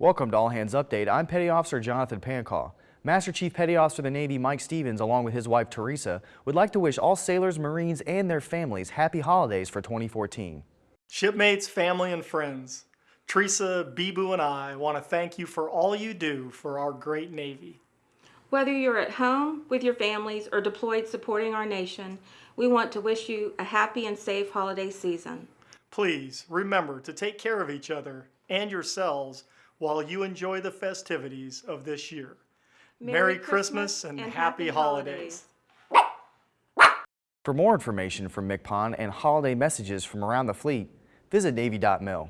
Welcome to All Hands Update. I'm Petty Officer Jonathan Pancaw. Master Chief Petty Officer of the Navy Mike Stevens, along with his wife Teresa, would like to wish all sailors, Marines, and their families happy holidays for 2014. Shipmates, family, and friends, Teresa, Bibu, and I want to thank you for all you do for our great Navy. Whether you're at home with your families or deployed supporting our nation, we want to wish you a happy and safe holiday season. Please remember to take care of each other and yourselves while you enjoy the festivities of this year. Merry, Christmas, and, happy holidays. For more information from MCPON and holiday messages from around the fleet, visit Navy.mil.